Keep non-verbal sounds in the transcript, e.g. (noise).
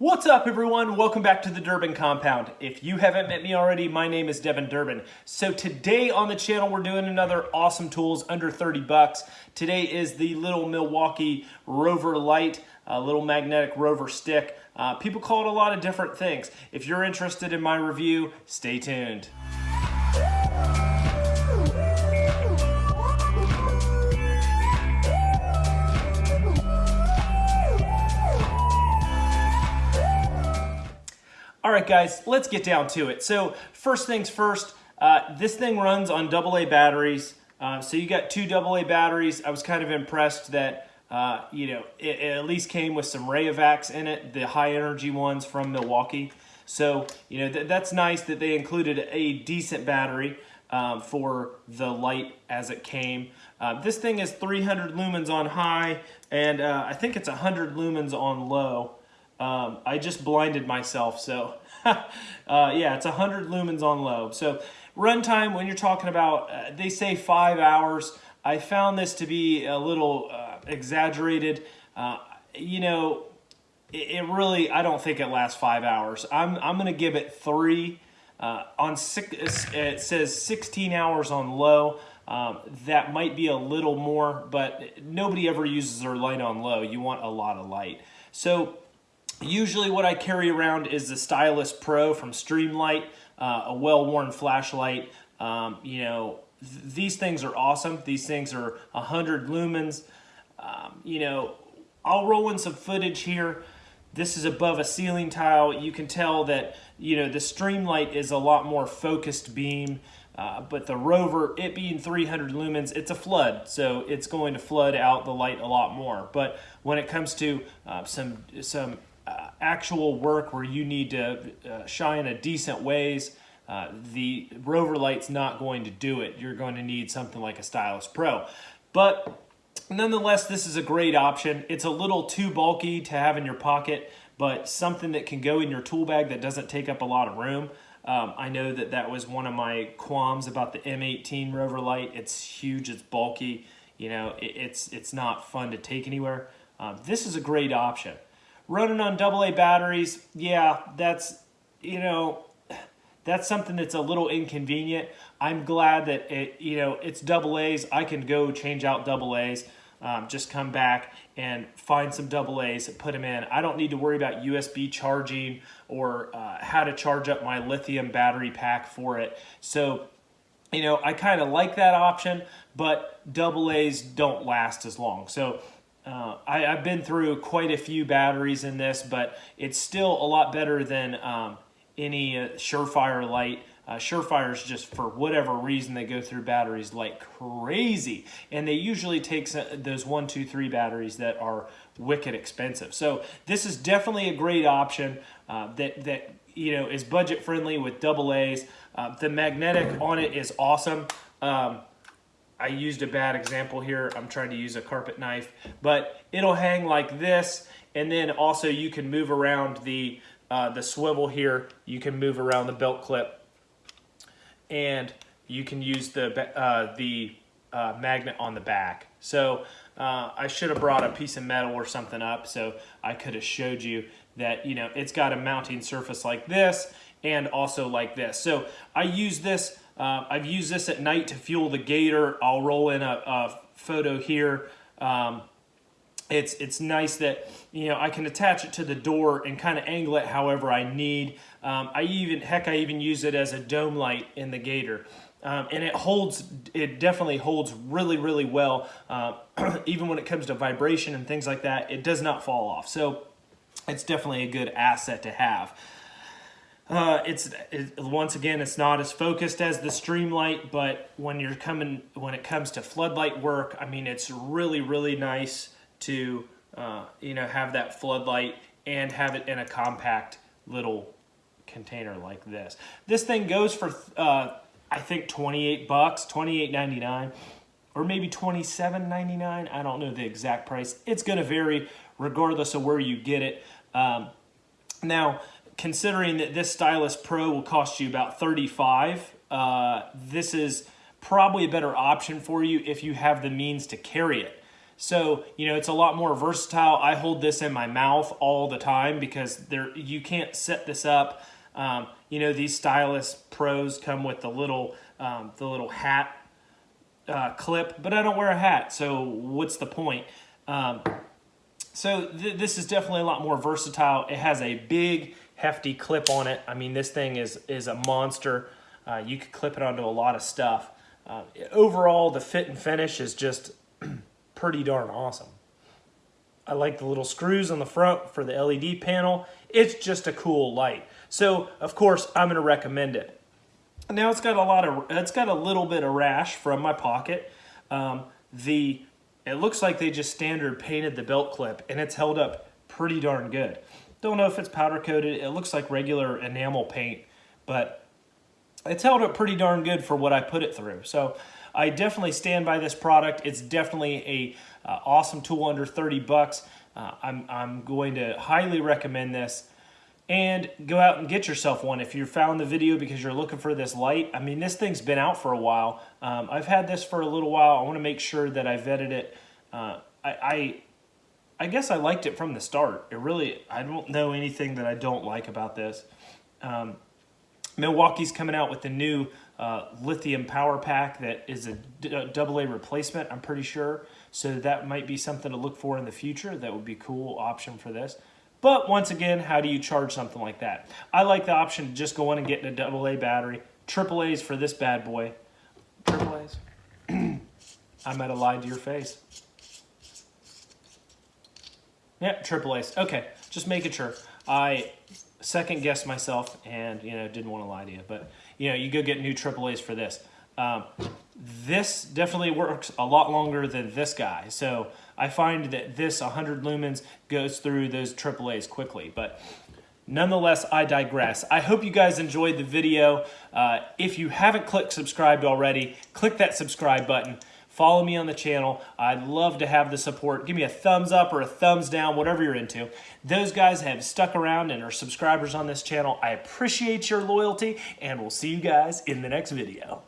What's up everyone? Welcome back to the Durbin Compound. If you haven't met me already, my name is Devin Durbin. So today on the channel, we're doing another awesome tools under 30 bucks. Today is the little Milwaukee Rover Light, a little magnetic rover stick. Uh, people call it a lot of different things. If you're interested in my review, stay tuned. All right, guys, let's get down to it. So first things first, uh, this thing runs on AA batteries. Uh, so you got two AA batteries. I was kind of impressed that, uh, you know, it, it, at least came with some Rayovacs in it, the high energy ones from Milwaukee. So, you know, th that's nice that they included a decent battery um, for the light as it came. Uh, this thing is 300 lumens on high, and uh, I think it's 100 lumens on low. Um, I just blinded myself, so (laughs) uh, yeah, it's 100 lumens on low. So runtime, when you're talking about, uh, they say five hours. I found this to be a little uh, exaggerated. Uh, you know, it, it, really, I don't think it lasts five hours. I'm, I'm going to give it three. Uh, on six, it says 16 hours on low. Um, that might be a little more, but nobody ever uses their light on low. You want a lot of light. So Usually what I carry around is the Stylus Pro from Streamlight, uh, a well-worn flashlight. Um, you know, th these things are awesome. These things are 100 lumens. Um, you know, I'll roll in some footage here. This is above a ceiling tile. You can tell that, you know, the Streamlight is a lot more focused beam. Uh, but the Rover, it being 300 lumens, it's a flood, so it's going to flood out the light a lot more. But when it comes to uh, some some uh, actual work where you need to uh, shine a decent ways, uh, the Rover Light's not going to do it. You're going to need something like a Stylus Pro. But nonetheless, this is a great option. It's a little too bulky to have in your pocket, but something that can go in your tool bag that doesn't take up a lot of room. Um, I know that that was one of my qualms about the M18 Rover Light. It's huge, it's bulky, you know, it, it's, it's not fun to take anywhere. Um, this is a great option. Running on AA batteries, yeah, that's, you know, that's something that's a little inconvenient. I'm glad that it, you know, it's double A's. I can go change out double A's. Um, just come back and find some double A's, put them in. I don't need to worry about USB charging or uh, how to charge up my lithium battery pack for it. So, you know, I kind of like that option, but double A's don't last as long. So uh, I, have been through quite a few batteries in this, but it's still a lot better than um, any uh, Surefire light. Uh, Surefires just, for whatever reason, they go through batteries like crazy. And they usually take those one, two, three batteries that are wicked expensive. So this is definitely a great option uh, that, that you know is budget friendly with double A's. Uh, the magnetic on it is awesome. Um, I used a bad example here. I'm trying to use a carpet knife, but it'll hang like this. And then also you can move around the, uh, the swivel here. You can move around the belt clip and you can use the, uh, the uh, magnet on the back. So uh, I should have brought a piece of metal or something up so I could have showed you that, you know, it's got a mounting surface like this and also like this. So I use this uh, I've used this at night to fuel the Gator. I'll roll in a, a photo here. Um, it's it's nice that you know I can attach it to the door and kind of angle it however I need. Um, I even heck I even use it as a dome light in the Gator. Um, and it holds, it definitely holds really, really well. Uh, (clears throat) even when it comes to vibration and things like that, it does not fall off. So it's definitely a good asset to have. Uh, it's it, once again, it's not as focused as the Streamlight, but when you're coming, when it comes to floodlight work, I mean, it's really, really nice to, uh, you know, have that floodlight and have it in a compact little container like this. This thing goes for, uh, I think 28 bucks, 28.99 or maybe 27.99. I don't know the exact price. It's going to vary regardless of where you get it. Um, now, considering that this Stylus Pro will cost you about 35 uh, this is probably a better option for you if you have the means to carry it. So, you know, it's a lot more versatile. I hold this in my mouth all the time because there you can't set this up. Um, you know, these Stylus Pros come with the little, um, the little hat uh, clip, but I don't wear a hat, so what's the point? Um, so th this is definitely a lot more versatile. It has a big, hefty clip on it. I mean, this thing is, is a monster. Uh, you could clip it onto a lot of stuff. Uh, overall, the fit and finish is just (clears throat) pretty darn awesome. I like the little screws on the front for the LED panel. It's just a cool light. So, of course, I'm going to recommend it. Now it's got a lot of, it's got a little bit of rash from my pocket. Um, the, it looks like they just standard painted the belt clip and it's held up pretty darn good. Don't know if it's powder coated. It looks like regular enamel paint, but it's held up pretty darn good for what I put it through. So I definitely stand by this product. It's definitely a uh, awesome tool under 30 bucks. Uh, I'm, I'm going to highly recommend this and go out and get yourself one if you found the video because you're looking for this light. I mean, this thing's been out for a while. Um, I've had this for a little while. I want to make sure that I vetted it. Uh, I, I, I guess I liked it from the start. It really, I don't know anything that I don't like about this. Um, Milwaukee's coming out with the new uh, lithium power pack that is a double A replacement, I'm pretty sure. So that might be something to look for in the future. That would be a cool option for this. But once again, how do you charge something like that? I like the option to just go in and get a double A battery. Triple A's for this bad boy. Triple A's. (clears throat) I might have lied to your face. Yeah, triple A's. Okay, just making sure. I second guessed myself and you know didn't want to lie to you, but you know you go get new triple A's for this. Um, this definitely works a lot longer than this guy. So I find that this 100 lumens goes through those AAAs quickly. But nonetheless, I digress. I hope you guys enjoyed the video. Uh, if you haven't clicked subscribed already, click that subscribe button. Follow me on the channel. I'd love to have the support. Give me a thumbs up or a thumbs down, whatever you're into. Those guys have stuck around and are subscribers on this channel. I appreciate your loyalty, and we'll see you guys in the next video.